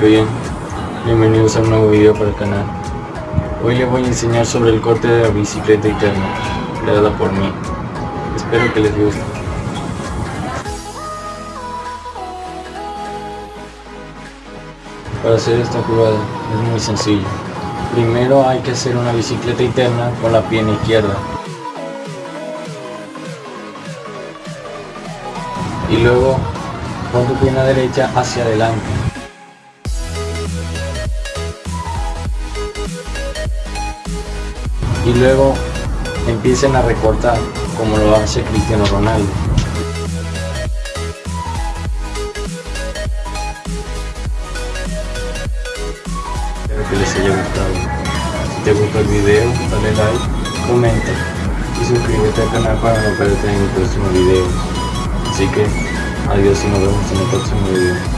Bien, bienvenidos a un nuevo video para el canal. Hoy les voy a enseñar sobre el corte de la bicicleta interna, creada por mí. Espero que les guste. Para hacer esta jugada es muy sencillo. Primero hay que hacer una bicicleta interna con la pierna izquierda. Y luego con tu pierna derecha hacia adelante. Y luego empiecen a recortar como lo hace Cristiano Ronaldo. Espero que les haya gustado. Si te gustó el video, dale like, comenta y suscríbete al canal para no perderte en el próximo video. Así que adiós y nos vemos en el próximo video.